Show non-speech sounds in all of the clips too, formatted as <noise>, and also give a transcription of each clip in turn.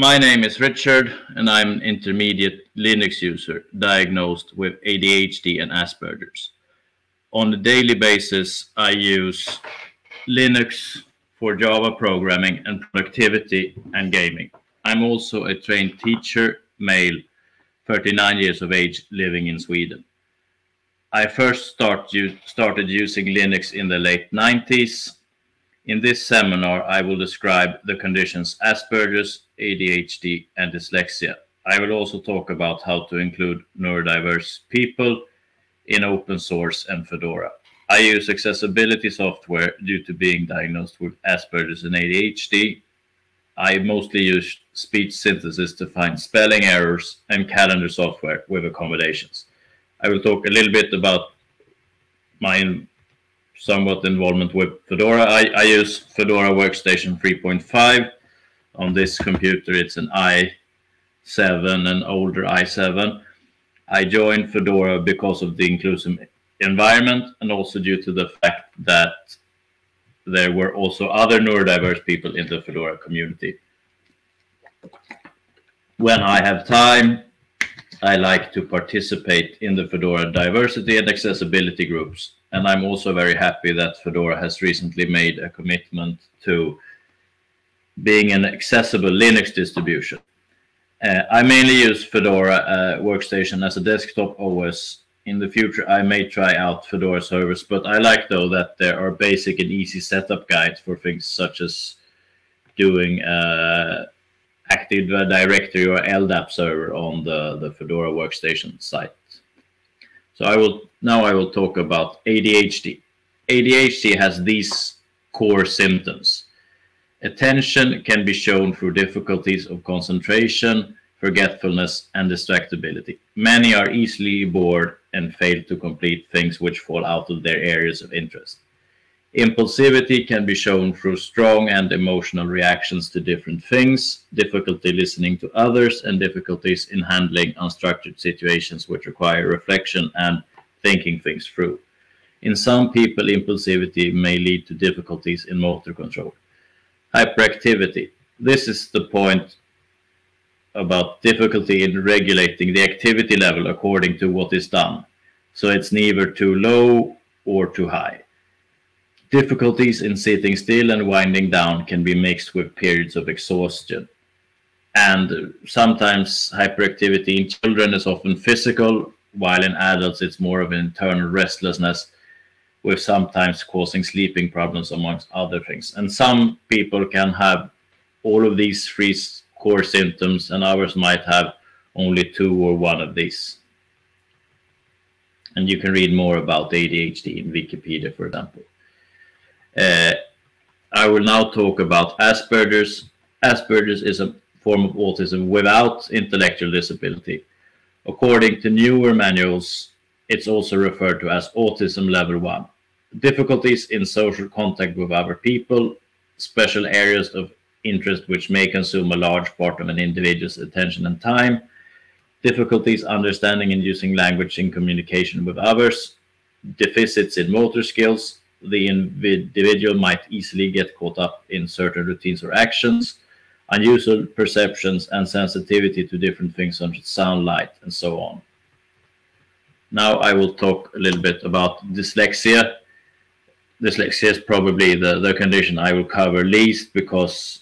My name is Richard, and I'm an intermediate Linux user diagnosed with ADHD and Asperger's. On a daily basis, I use Linux for Java programming and productivity and gaming. I'm also a trained teacher, male, 39 years of age, living in Sweden. I first start, started using Linux in the late 90s in this seminar, I will describe the conditions Asperger's, ADHD, and dyslexia. I will also talk about how to include neurodiverse people in open source and Fedora. I use accessibility software due to being diagnosed with Asperger's and ADHD. I mostly use speech synthesis to find spelling errors and calendar software with accommodations. I will talk a little bit about my somewhat involvement with Fedora. I, I use Fedora Workstation 3.5. On this computer, it's an i7, an older i7. I joined Fedora because of the inclusive environment and also due to the fact that there were also other neurodiverse people in the Fedora community. When I have time, I like to participate in the Fedora diversity and accessibility groups and I'm also very happy that Fedora has recently made a commitment to being an accessible Linux distribution. Uh, I mainly use Fedora uh, Workstation as a desktop OS. In the future, I may try out Fedora servers, but I like though that there are basic and easy setup guides for things such as doing uh, Active Directory or LDAP server on the, the Fedora Workstation site. So I will now I will talk about ADHD. ADHD has these core symptoms. Attention can be shown through difficulties of concentration, forgetfulness, and distractibility. Many are easily bored and fail to complete things which fall out of their areas of interest. Impulsivity can be shown through strong and emotional reactions to different things, difficulty listening to others, and difficulties in handling unstructured situations which require reflection and thinking things through. In some people, impulsivity may lead to difficulties in motor control. Hyperactivity. This is the point about difficulty in regulating the activity level according to what is done. So it's neither too low or too high. Difficulties in sitting still and winding down can be mixed with periods of exhaustion. And sometimes hyperactivity in children is often physical, while in adults it's more of an internal restlessness, with sometimes causing sleeping problems amongst other things. And some people can have all of these three core symptoms, and others might have only two or one of these. And you can read more about ADHD in Wikipedia, for example. Uh, I will now talk about Asperger's. Asperger's is a form of autism without intellectual disability. According to newer manuals, it's also referred to as autism level 1. Difficulties in social contact with other people, special areas of interest which may consume a large part of an individual's attention and time, difficulties understanding and using language in communication with others, deficits in motor skills, the individual might easily get caught up in certain routines or actions, unusual perceptions and sensitivity to different things such as sound, light, and so on. Now I will talk a little bit about dyslexia. Dyslexia is probably the, the condition I will cover least because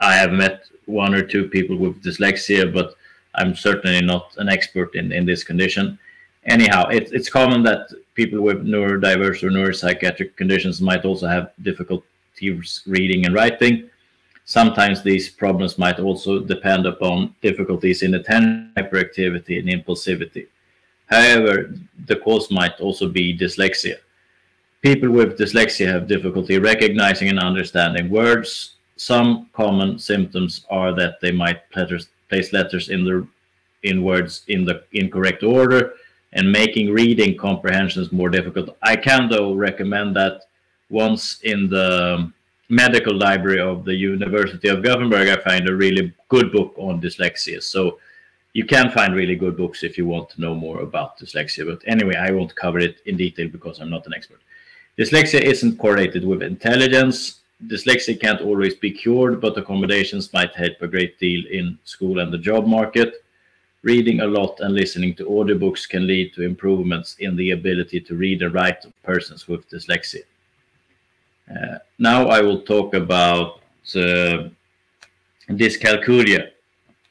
I have met one or two people with dyslexia, but I'm certainly not an expert in, in this condition anyhow, it, it's common that people with neurodiverse or neuropsychiatric conditions might also have difficulties reading and writing. Sometimes these problems might also depend upon difficulties in attention, hyperactivity, and impulsivity. However, the cause might also be dyslexia. People with dyslexia have difficulty recognizing and understanding words. Some common symptoms are that they might place letters in the in words in the incorrect order, and making reading comprehensions more difficult. I can, though, recommend that once in the medical library of the University of Gothenburg, I find a really good book on dyslexia. So you can find really good books if you want to know more about dyslexia. But anyway, I won't cover it in detail because I'm not an expert. Dyslexia isn't correlated with intelligence. dyslexia can't always be cured, but accommodations might help a great deal in school and the job market. Reading a lot and listening to audiobooks can lead to improvements in the ability to read and write of persons with dyslexia. Uh, now I will talk about uh, dyscalculia.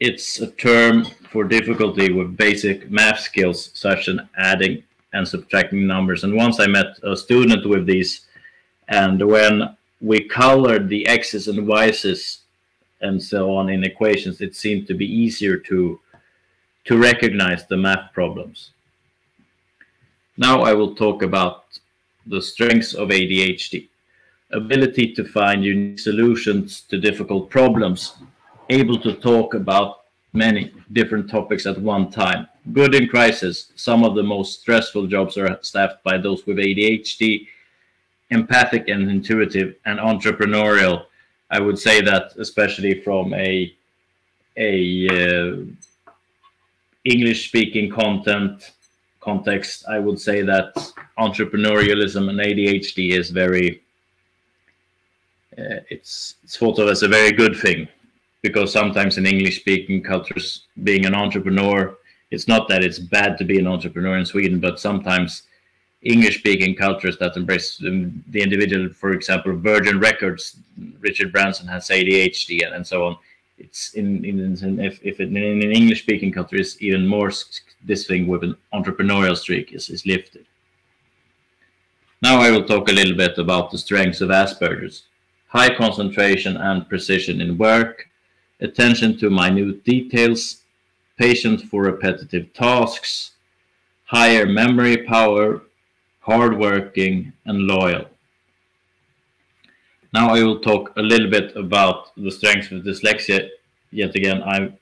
It's a term for difficulty with basic math skills such as adding and subtracting numbers. And once I met a student with these, and when we colored the x's and y's and so on in equations, it seemed to be easier to to recognize the math problems. Now I will talk about the strengths of ADHD. Ability to find unique solutions to difficult problems, able to talk about many different topics at one time. Good in crisis. Some of the most stressful jobs are staffed by those with ADHD, empathic and intuitive, and entrepreneurial. I would say that especially from a a uh, English speaking content context, I would say that entrepreneurialism and ADHD is very uh, it's, it's thought of as a very good thing because sometimes in English speaking cultures, being an entrepreneur, it's not that it's bad to be an entrepreneur in Sweden, but sometimes English speaking cultures that embrace the individual, for example, Virgin Records, Richard Branson has ADHD and, and so on. It's in, in, in if, if it, in an English speaking country is even more this thing with an entrepreneurial streak is, is lifted. Now I will talk a little bit about the strengths of Asperger's. High concentration and precision in work, attention to minute details, patience for repetitive tasks, higher memory power, hardworking, and loyal. Now I will talk a little bit about the strengths of dyslexia. Yet again, I'm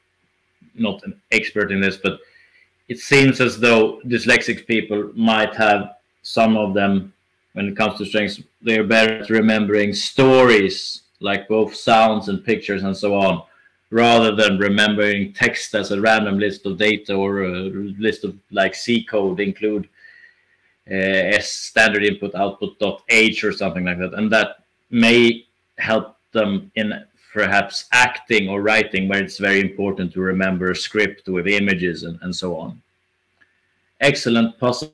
not an expert in this, but it seems as though dyslexic people might have some of them when it comes to strengths, they're better at remembering stories, like both sounds and pictures and so on, rather than remembering text as a random list of data or a list of like C code include uh, S standard input output dot H or something like that. And that may help them in perhaps acting or writing where it's very important to remember a script with images and, and so on. Excellent puzzle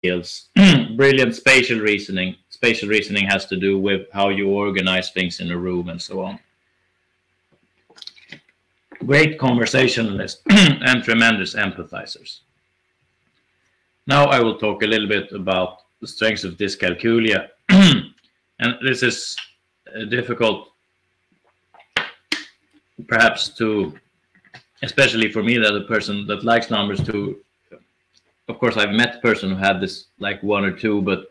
skills. <clears throat> Brilliant spatial reasoning. Spatial reasoning has to do with how you organize things in a room and so on great conversationalists, <clears throat> and tremendous empathizers. Now I will talk a little bit about the strengths of dyscalculia. And this is uh, difficult perhaps to, especially for me that a person that likes numbers to, of course I've met a person who had this like one or two, but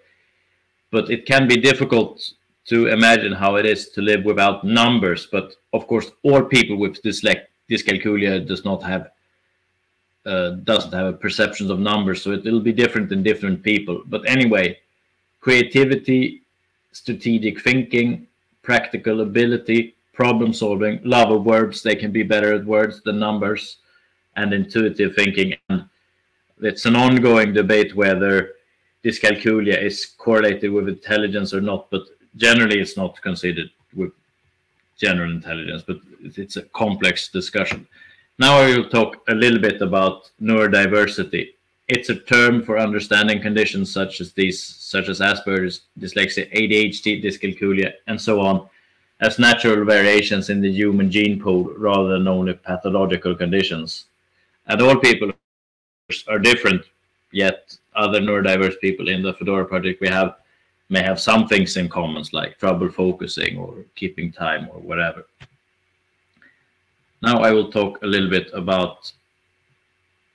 but it can be difficult to imagine how it is to live without numbers. But of course, all people with dyslexia dyscalculia does not have uh, doesn't have a perception of numbers, so it will be different in different people. But anyway, creativity, strategic thinking, practical ability, problem solving, love of words. They can be better at words than numbers, and intuitive thinking. And it's an ongoing debate whether dyscalculia is correlated with intelligence or not. But generally, it's not considered with general intelligence, but it's a complex discussion. Now I will talk a little bit about neurodiversity. It's a term for understanding conditions such as these, such as Asperger's, dyslexia, ADHD, dyscalculia, and so on, as natural variations in the human gene pool rather than only pathological conditions. And all people are different, yet other neurodiverse people in the Fedora project we have may have some things in common, like trouble focusing or keeping time or whatever. Now I will talk a little bit about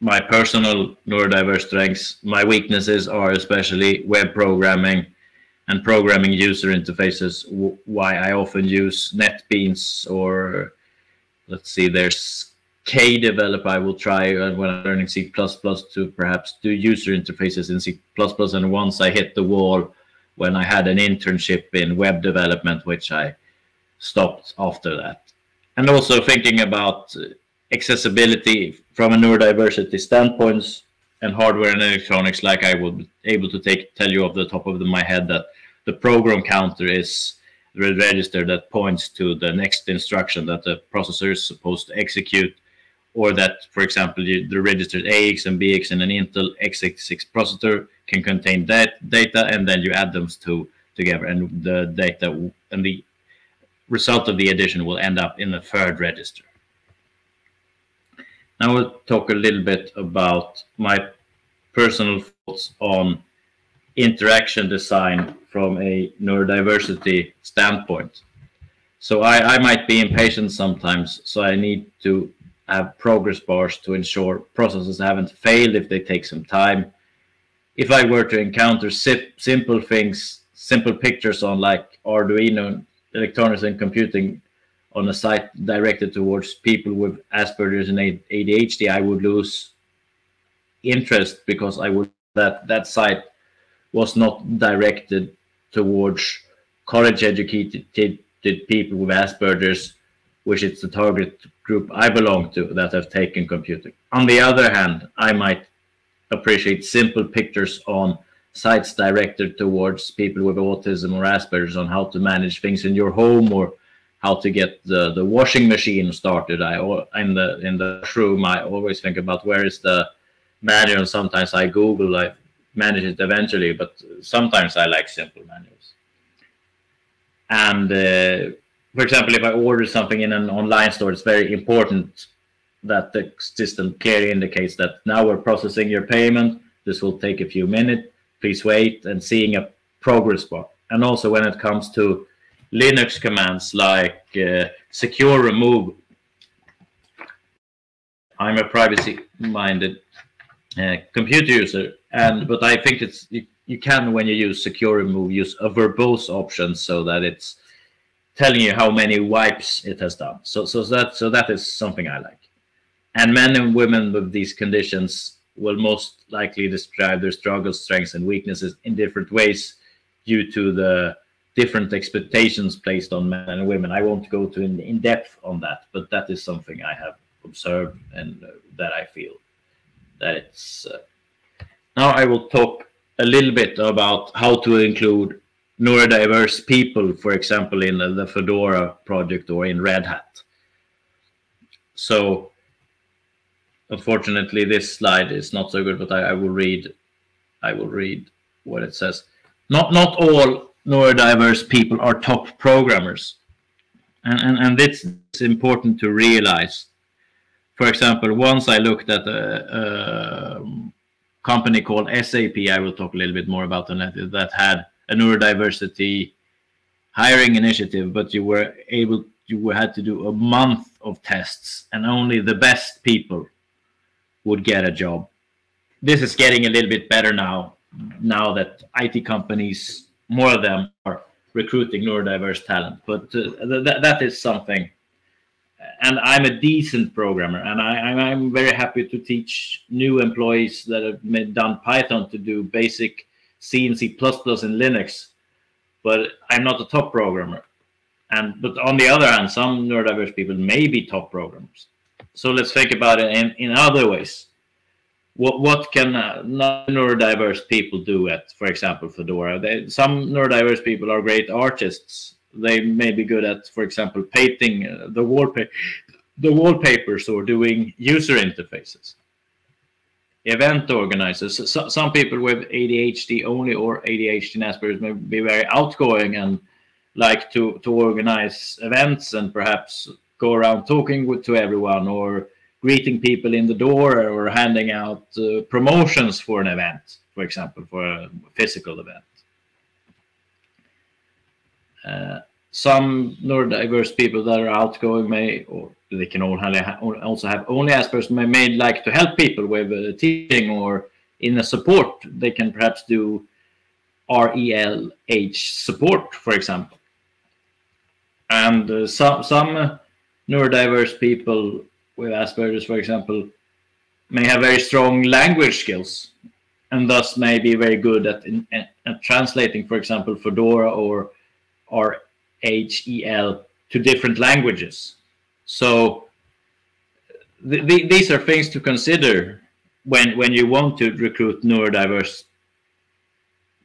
my personal neurodiverse strengths. My weaknesses are especially web programming and programming user interfaces, why I often use NetBeans or let's see, there's Kdevelop I will try when I'm learning C++ to perhaps do user interfaces in C++ and once I hit the wall when I had an internship in web development, which I stopped after that. And also thinking about accessibility from a neurodiversity standpoint and hardware and electronics, like I would be able to take tell you off the top of the, my head that the program counter is the register that points to the next instruction that the processor is supposed to execute, or that, for example, you, the registers AX and BX in an Intel x86 processor can contain that data, and then you add them to together, and the data and the result of the addition will end up in the third register. Now we'll talk a little bit about my personal thoughts on interaction design from a neurodiversity standpoint. So I, I might be impatient sometimes, so I need to have progress bars to ensure processes haven't failed if they take some time. If I were to encounter simple things, simple pictures on like Arduino, electronics and computing on a site directed towards people with Asperger's and ADHD, I would lose interest because I would that that site was not directed towards college educated people with Asperger's, which is the target group I belong to that have taken computing. On the other hand, I might appreciate simple pictures on sites directed towards people with autism or Asperger's on how to manage things in your home or how to get the, the washing machine started. I in the in the room I always think about where is the manual. Sometimes I Google, I manage it eventually, but sometimes I like simple manuals. And uh, for example, if I order something in an online store, it's very important that the system clearly indicates that now we're processing your payment. This will take a few minutes. Please wait and seeing a progress bar. And also when it comes to Linux commands like uh, secure remove, I'm a privacy-minded uh, computer user, and but I think it's you, you can when you use secure remove use a verbose option so that it's telling you how many wipes it has done. So so that so that is something I like. And men and women with these conditions will most likely describe their struggles, strengths, and weaknesses in different ways due to the different expectations placed on men and women. I won't go to in, in depth on that, but that is something I have observed and uh, that I feel that it's. Uh, now I will talk a little bit about how to include neurodiverse people, for example, in the Fedora project or in Red Hat. So unfortunately, this slide is not so good, but I, I will read. I will read what it says. Not not all neurodiverse people are top programmers, and and and it's important to realize. For example, once I looked at a, a company called SAP. I will talk a little bit more about that. That had a neurodiversity hiring initiative, but you were able you had to do a month of tests, and only the best people would get a job. This is getting a little bit better now. Now that IT companies, more of them, are recruiting neurodiverse talent, but uh, th that is something. And I'm a decent programmer, and I, I'm very happy to teach new employees that have done Python to do basic C and C++ in Linux but I'm not a top programmer. And but on the other hand, some neurodiverse people may be top programmers. So let's think about it in, in other ways. What what can uh, neurodiverse people do at, for example, Fedora? They, some neurodiverse people are great artists. They may be good at, for example, painting uh, the wallpaper, the wallpapers, or doing user interfaces event organizers. So, some people with ADHD only or ADHD and Asperger's may be very outgoing and like to, to organize events and perhaps go around talking with, to everyone or greeting people in the door or handing out uh, promotions for an event, for example, for a physical event. Uh, some neurodiverse people that are outgoing may, or they can also have only Asperger's, may, may like to help people with uh, teaching or in a support. They can perhaps do RHEL support, for example. And uh, some, some neurodiverse people with Asperger's, for example, may have very strong language skills and thus may be very good at, in, at translating, for example, Fedora or, or RHEL to different languages. So th th these are things to consider when when you want to recruit neurodiverse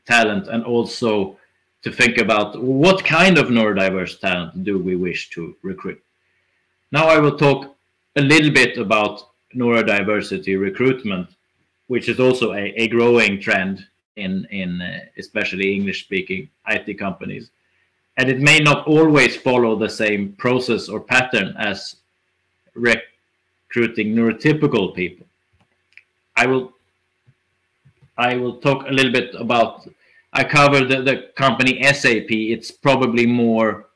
talent and also to think about what kind of neurodiverse talent do we wish to recruit. Now I will talk a little bit about neurodiversity recruitment, which is also a, a growing trend in, in uh, especially English speaking IT companies. And it may not always follow the same process or pattern as recruiting neurotypical people. I will I will talk a little bit about I covered the, the company SAP. It's probably more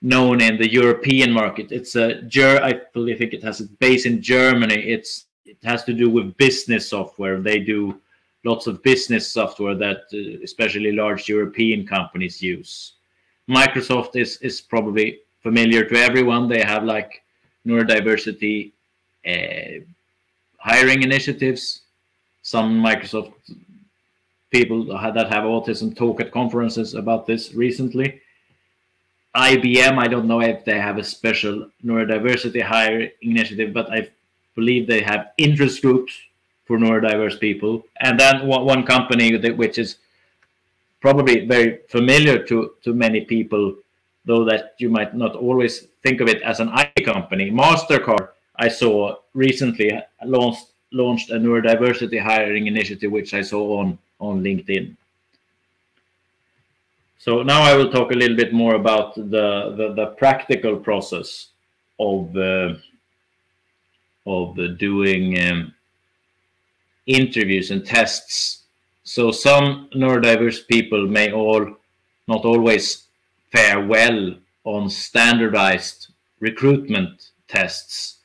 known in the European market. It's a I believe it has a base in Germany. It's it has to do with business software. They do lots of business software that uh, especially large European companies use. Microsoft is is probably familiar to everyone. They have like neurodiversity uh, hiring initiatives. Some Microsoft people that have autism talk at conferences about this recently. IBM, I don't know if they have a special neurodiversity hire initiative, but I believe they have interest groups for neurodiverse people. And then one company that, which is probably very familiar to, to many people, though that you might not always think of it as an IT company. MasterCard, I saw recently launched launched a neurodiversity hiring initiative, which I saw on on LinkedIn. So now I will talk a little bit more about the the, the practical process of uh, of doing um, interviews and tests. So some neurodiverse people may all not always fare well on standardized recruitment tests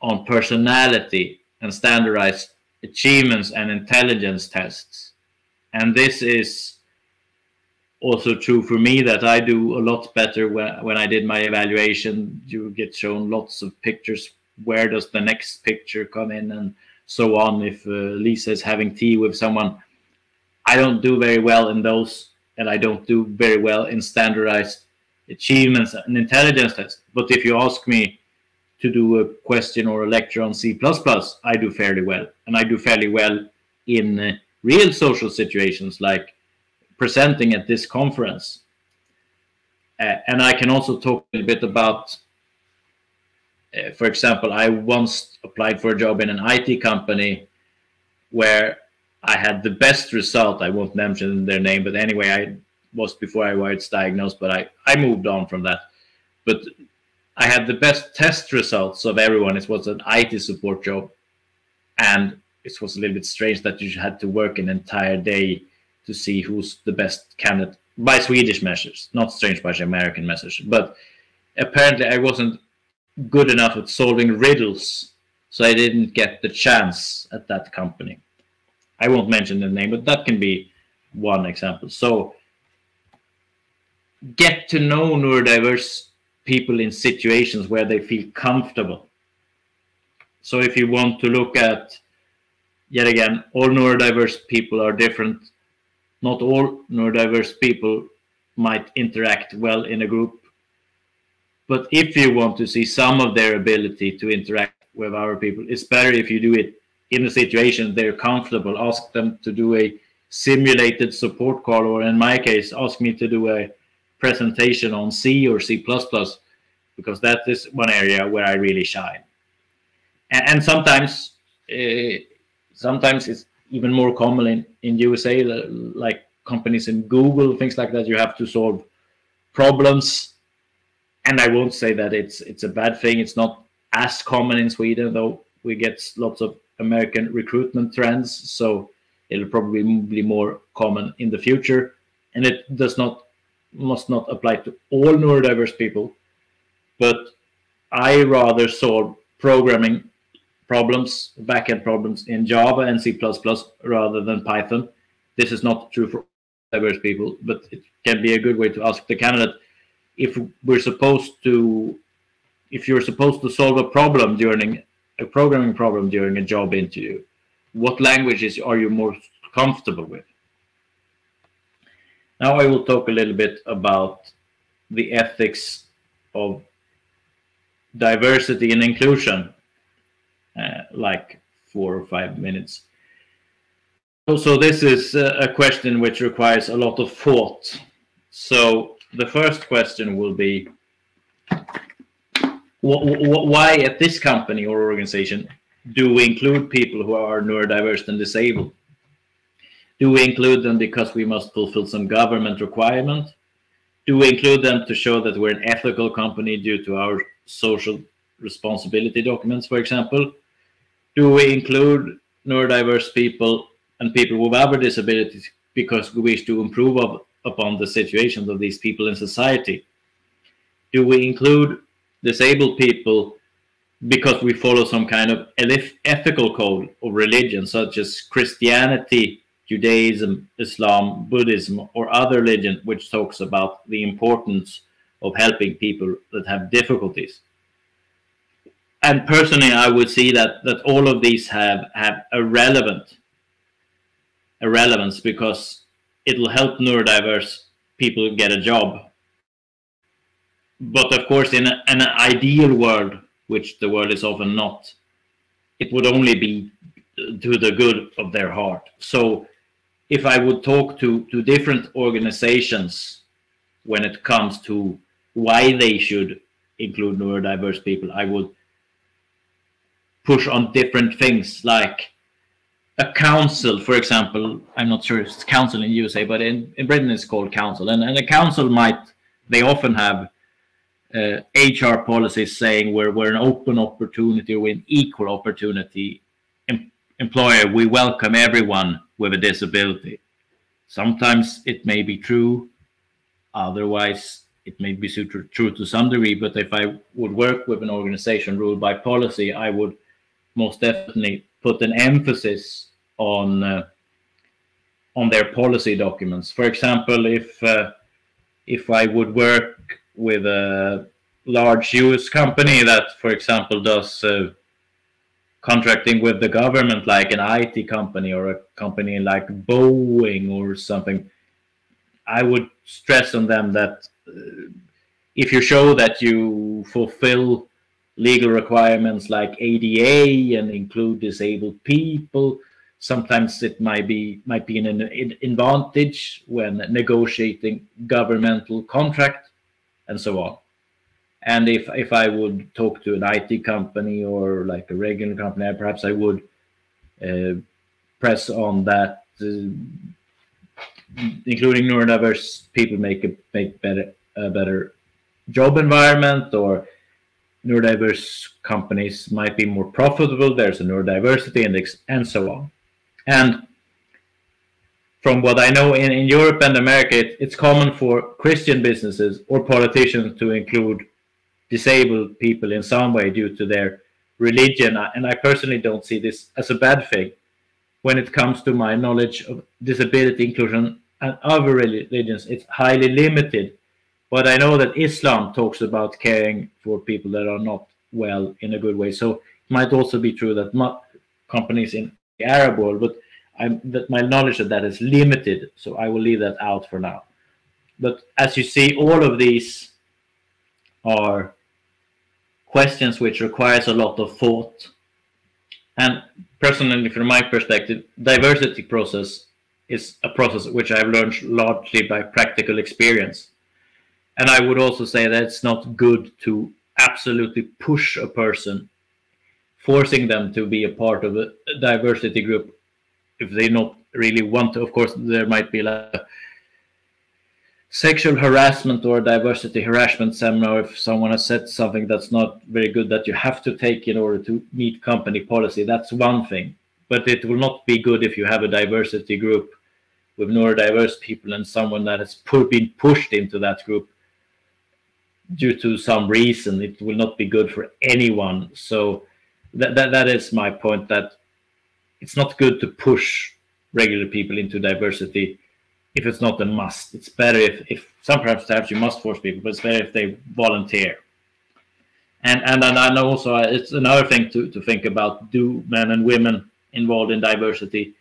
on personality and standardized achievements and intelligence tests. And this is also true for me that I do a lot better when, when I did my evaluation. You get shown lots of pictures. Where does the next picture come in and so on? If uh, Lisa is having tea with someone, I don't do very well in those, and I don't do very well in standardized achievements and intelligence tests. But if you ask me to do a question or a lecture on C++, I do fairly well. And I do fairly well in uh, real social situations like presenting at this conference. Uh, and I can also talk a bit about, uh, for example, I once applied for a job in an IT company where I had the best result. I won't mention their name, but anyway, I was before I was diagnosed, but I, I moved on from that. But I had the best test results of everyone. It was an IT support job. And it was a little bit strange that you had to work an entire day to see who's the best candidate by Swedish measures, not strange by American measures. But apparently, I wasn't good enough at solving riddles, so I didn't get the chance at that company. I won't mention the name, but that can be one example. So get to know neurodiverse people in situations where they feel comfortable. So if you want to look at, yet again, all neurodiverse people are different. Not all neurodiverse people might interact well in a group. But if you want to see some of their ability to interact with our people, it's better if you do it in a situation they're comfortable. Ask them to do a simulated support call, or in my case, ask me to do a presentation on C or C++, because that is one area where I really shine. And, and sometimes, uh, sometimes it's even more common in, in USA, like companies in Google, things like that, you have to solve problems. And I won't say that it's it's a bad thing. It's not as common in Sweden, though we get lots of American recruitment trends. So it'll probably be more common in the future. And it does not must not apply to all neurodiverse people, but I rather solve programming problems, backend problems in Java and C++ rather than Python. This is not true for diverse people, but it can be a good way to ask the candidate if we're supposed to, if you're supposed to solve a problem during a programming problem during a job interview, what languages are you more comfortable with? Now I will talk a little bit about the ethics of diversity and inclusion, Uh, like four or five minutes. So this is uh, a question which requires a lot of thought. So the first question will be, why at this company or organization do we include people who are neurodiverse and disabled? Do we include them because we must fulfill some government requirement? Do we include them to show that we're an ethical company due to our social responsibility documents, for example? Do we include neurodiverse people and people with other disabilities because we wish to improve upon the situations of these people in society? Do we include disabled people because we follow some kind of ethical code of religion, such as Christianity, Judaism, Islam, Buddhism, or other religion, which talks about the importance of helping people that have difficulties. And personally, I would see that that all of these have have a relevant a relevance because it'll help neurodiverse people get a job. But of course, in a, an ideal world, which the world is often not, it would only be to the good of their heart. So if I would talk to, to different organizations when it comes to why they should include neurodiverse people, I would push on different things like a council, for example, I'm not sure if it's council in USA, but in, in Britain it's called council. And, and a council might, they often have uh, HR policies saying we're, we're an open opportunity, we're an equal opportunity em employer. We welcome everyone with a disability. Sometimes it may be true, otherwise it may be true to some degree, but if I would work with an organization ruled by policy, I would most definitely put an emphasis on uh, on their policy documents. For example, if uh, if I would work with a large US company that, for example, does uh, contracting with the government, like an IT company or a company like Boeing or something, I would stress on them that uh, if you show that you fulfill legal requirements like ADA and include disabled people, sometimes it might be might be an advantage when negotiating governmental contract and so on. And if if I would talk to an IT company or like a regular company, perhaps I would uh, press on that, uh, including neurodiverse people make a make better a better job environment or neurodiverse companies might be more profitable. There's a neurodiversity index and so on. And from what I know in, in Europe and America, it, it's common for Christian businesses or politicians to include disabled people in some way due to their religion. And I personally don't see this as a bad thing when it comes to my knowledge of disability inclusion and other religions. It's highly limited. But I know that Islam talks about caring for people that are not well in a good way. So it might also be true that companies in the Arab world, but I'm, that my knowledge of that is limited, so I will leave that out for now. But as you see, all of these are questions which requires a lot of thought. And personally, from my perspective, diversity process is a process which I've learned largely by practical experience. And I would also say that it's not good to absolutely push a person, forcing them to be a part of a diversity group if they not really want to. Of course, there might be like sexual harassment or diversity harassment seminar if someone has said something that's not very good that you have to take in order to meet company policy. That's one thing. But it will not be good if you have a diversity group with neurodiverse people and someone that has been pushed into that group due to some reason. It will not be good for anyone. So that, that, that is my point that it's not good to push regular people into diversity if it's not a must. It's better if, if sometimes perhaps you must force people, but it's better if they volunteer. And and and also uh, it's another thing to, to think about: do men and women involved in diversity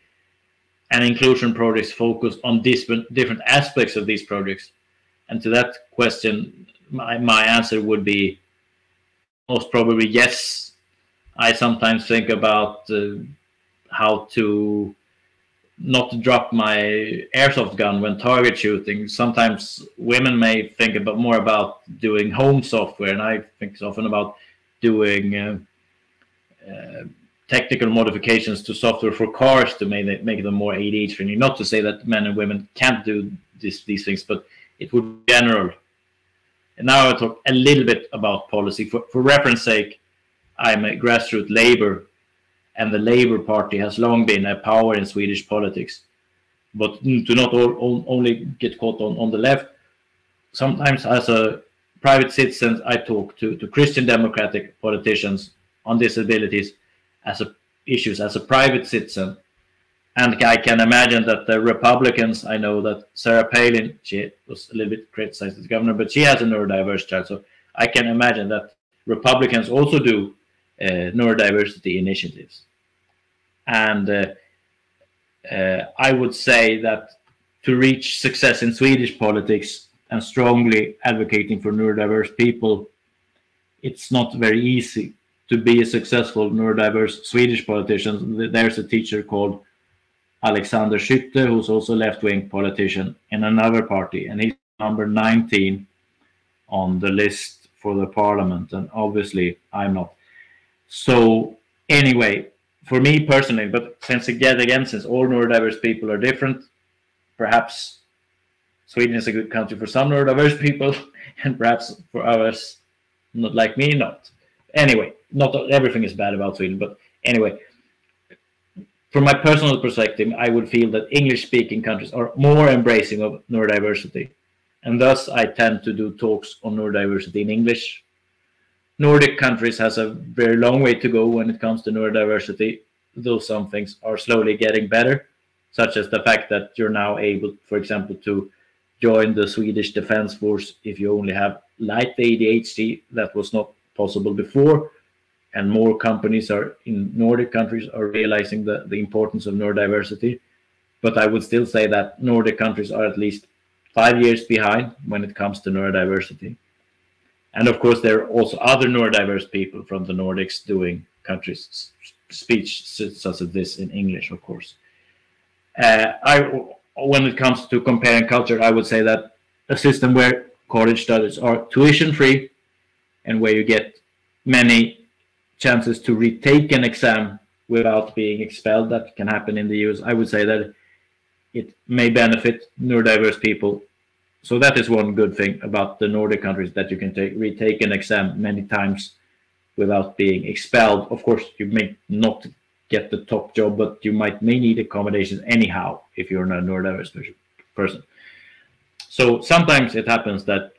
and inclusion projects focus on different different aspects of these projects? And to that question, my my answer would be most probably yes. I sometimes think about uh, how to not drop my airsoft gun when target shooting. Sometimes women may think about more about doing home software, and I think often about doing uh, uh, technical modifications to software for cars to make, it, make them more ADH friendly. Not to say that men and women can't do this, these things, but it would be general. And now I'll talk a little bit about policy. For, for reference sake, I'm a grassroots labor and the Labour Party has long been a power in Swedish politics. But to not all, all, only get caught on, on the left, sometimes as a private citizen, I talk to, to Christian democratic politicians on disabilities as a, issues as a private citizen. And I can imagine that the Republicans, I know that Sarah Palin, she was a little bit criticized as governor, but she has a neurodiverse child. So I can imagine that Republicans also do uh, neurodiversity initiatives. And uh, uh, I would say that to reach success in Swedish politics and strongly advocating for neurodiverse people, it's not very easy to be a successful neurodiverse Swedish politician. There's a teacher called Alexander Schütte, who's also a left-wing politician in another party, and he's number 19 on the list for the parliament, and obviously I'm not. So anyway, for me personally, but since again, again, since all neurodiverse people are different, perhaps Sweden is a good country for some neurodiverse <laughs> people, and perhaps for others, not like me, not. Anyway, not everything is bad about Sweden, but anyway, from my personal perspective, I would feel that English-speaking countries are more embracing of neurodiversity, and thus I tend to do talks on neurodiversity in English Nordic countries has a very long way to go when it comes to neurodiversity, though some things are slowly getting better, such as the fact that you're now able, for example, to join the Swedish Defense Force if you only have light ADHD. That was not possible before. And more companies are in Nordic countries are realizing the, the importance of neurodiversity. But I would still say that Nordic countries are at least five years behind when it comes to neurodiversity. And of course, there are also other neurodiverse people from the Nordics doing countries speech such as this in English, of course. Uh, I, when it comes to comparing culture, I would say that a system where college studies are tuition free and where you get many chances to retake an exam without being expelled, that can happen in the US. I would say that it may benefit neurodiverse people so that is one good thing about the Nordic countries that you can take retake an exam many times without being expelled. Of course, you may not get the top job, but you might may need accommodations anyhow if you're not a neurodiverse person. So sometimes it happens that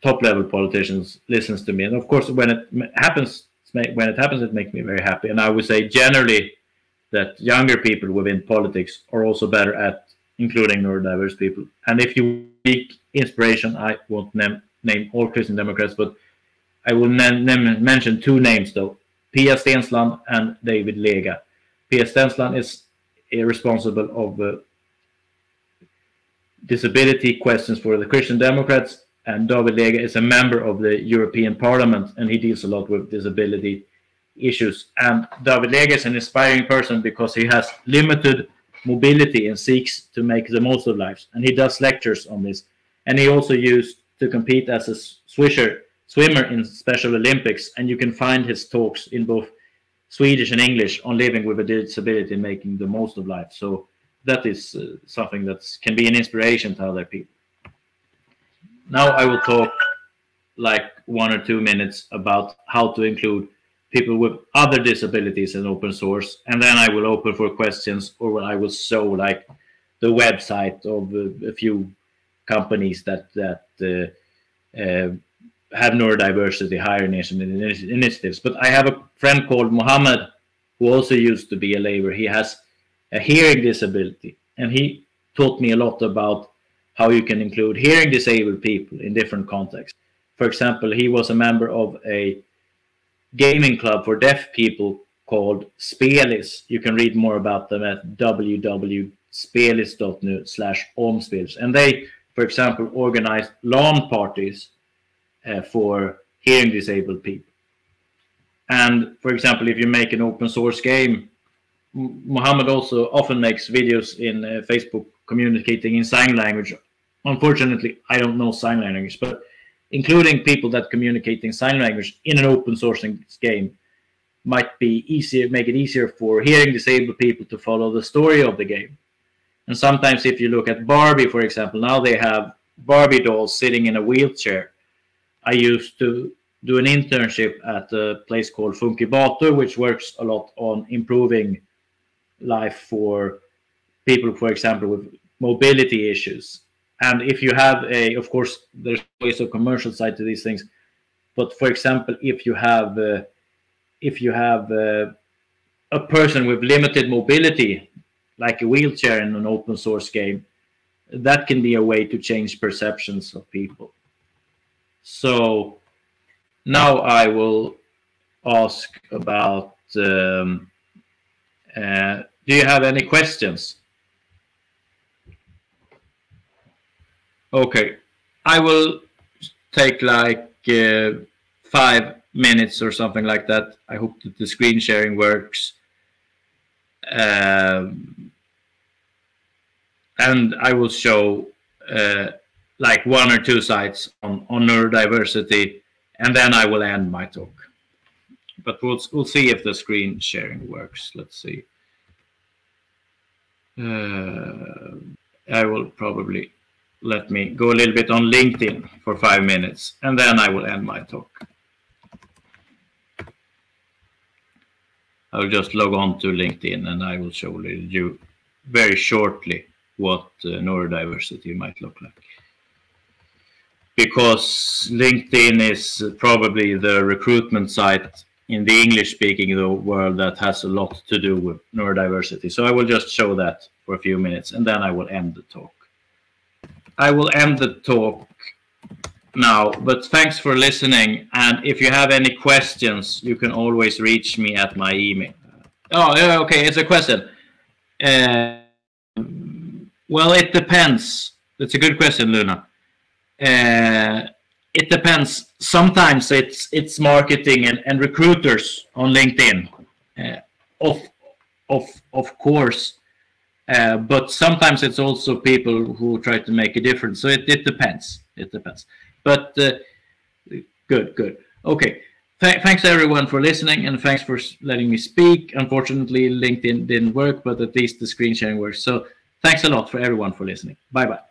top level politicians listens to me, and of course, when it happens, when it happens, it makes me very happy. And I would say generally that younger people within politics are also better at including neurodiverse people. And if you seek inspiration, I won't name, name all Christian Democrats, but I will mention two names though, Pia Steensland and David Lega. Pia Steensland is responsible of uh, disability questions for the Christian Democrats, and David Lega is a member of the European Parliament, and he deals a lot with disability issues. And David Lega is an inspiring person because he has limited mobility and seeks to make the most of life. And he does lectures on this. And he also used to compete as a swisher, swimmer in Special Olympics. And you can find his talks in both Swedish and English on living with a disability and making the most of life. So that is uh, something that can be an inspiration to other people. Now I will talk like one or two minutes about how to include people with other disabilities in open source and then i will open for questions or i will show like the website of a, few companies that that uh, uh, have neurodiversity nation initiatives. But i have a friend called mohammed who also used to be a labor he has a hearing disability and he taught me a lot about how you can include hearing disabled people in different contexts for example he was a member of a gaming club for deaf people called Spelis. You can read more about them at www.spelis.nu slash. And they, for example, organize LAN parties uh, for hearing disabled people. And for example, if you make an open source game Mohammed also often makes videos in uh, Facebook communicating in sign language. Unfortunately, I don't know sign language, but including people that communicate in sign language in an open sourcing game might be easier, make it easier for hearing disabled people to follow the story of the game. And sometimes if you look at Barbie, for example, now they have Barbie dolls sitting in a wheelchair. I used to do an internship at a place called Funky Funkibator, which works a lot on improving life for people, for example, with mobility issues. And if you have a, of course, there's always a commercial side to these things. But for example, if you have, uh, if you have uh, a person with limited mobility, like a wheelchair in an open source game, that can be a way to change perceptions of people. So now I will ask about, um, uh, do you have any questions? Okay, I will take like uh, five minutes or something like that. I hope that the screen sharing works. Um, and I will show uh, like one or two sites on, on neurodiversity, and then I will end my talk. But we'll, we'll see if the screen sharing works. Let's see. Uh, I will probably let me go a little bit on LinkedIn for five minutes, and then I will end my talk. I'll just log on to LinkedIn and I will show you very shortly what uh, neurodiversity might look like. Because LinkedIn is probably the recruitment site in the English speaking world that has a lot to do with neurodiversity. So I will just show that for a few minutes and then I will end the talk. I will end the talk now, but thanks for listening. And if you have any questions, you can always reach me at my email. Oh, yeah, okay, it's a question. Uh, well, it depends. That's a good question, Luna. Uh, it depends. Sometimes it's it's marketing and, and recruiters on LinkedIn, uh, of of of course. Uh, but sometimes it's also people who try to make a difference. So it, it depends. It depends. But uh, good, good. Okay. Th thanks everyone for listening and thanks for letting me speak. Unfortunately, LinkedIn didn't work, but at least the screen sharing works. So Thanks a lot for everyone for listening. Bye bye.